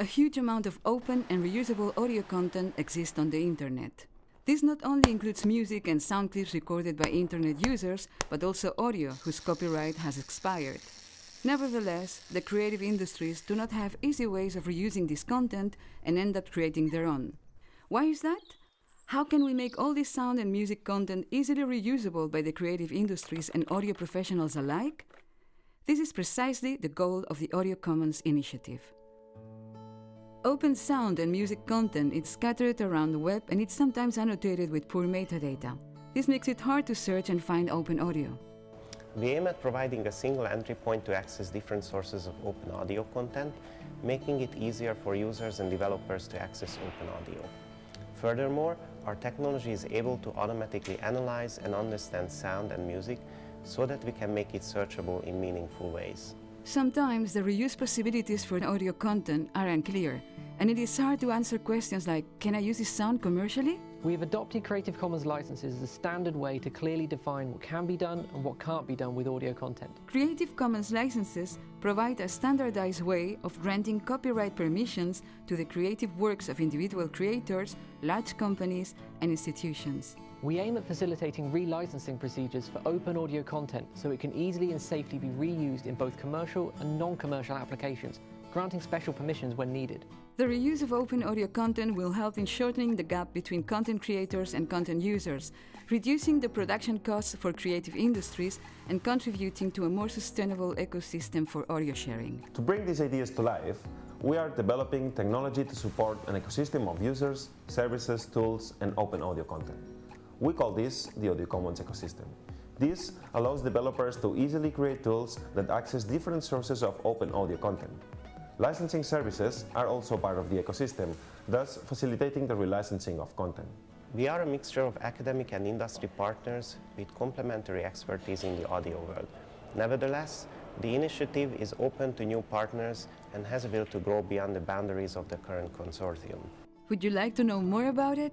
A huge amount of open and reusable audio content exists on the internet. This not only includes music and sound clips recorded by internet users, but also audio whose copyright has expired. Nevertheless, the creative industries do not have easy ways of reusing this content and end up creating their own. Why is that? How can we make all this sound and music content easily reusable by the creative industries and audio professionals alike? This is precisely the goal of the Audio Commons initiative. Open sound and music content is scattered around the web and it's sometimes annotated with poor metadata. This makes it hard to search and find open audio. We aim at providing a single entry point to access different sources of open audio content, making it easier for users and developers to access open audio. Furthermore, our technology is able to automatically analyze and understand sound and music so that we can make it searchable in meaningful ways. Sometimes the reuse possibilities for audio content are unclear, and it is hard to answer questions like, can I use this sound commercially? We have adopted Creative Commons licenses as a standard way to clearly define what can be done and what can't be done with audio content. Creative Commons licenses provide a standardized way of granting copyright permissions to the creative works of individual creators, large companies, and institutions. We aim at facilitating relicensing procedures for open audio content so it can easily and safely be reused in both commercial and non-commercial applications, granting special permissions when needed. The reuse of open audio content will help in shortening the gap between content creators and content users, reducing the production costs for creative industries and contributing to a more sustainable ecosystem for audio sharing. To bring these ideas to life, we are developing technology to support an ecosystem of users, services, tools and open audio content. We call this the Audio Commons ecosystem. This allows developers to easily create tools that access different sources of open audio content. Licensing services are also part of the ecosystem, thus facilitating the relicensing of content. We are a mixture of academic and industry partners with complementary expertise in the audio world. Nevertheless, the initiative is open to new partners and has a will to grow beyond the boundaries of the current consortium. Would you like to know more about it?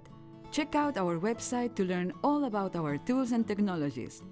Check out our website to learn all about our tools and technologies.